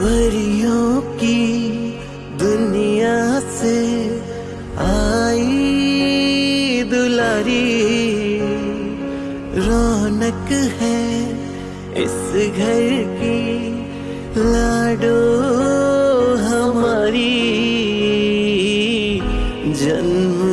परियों की दुनिया से आई दुलारी। रौनक है इस घर की लाडो हमारी। जन्म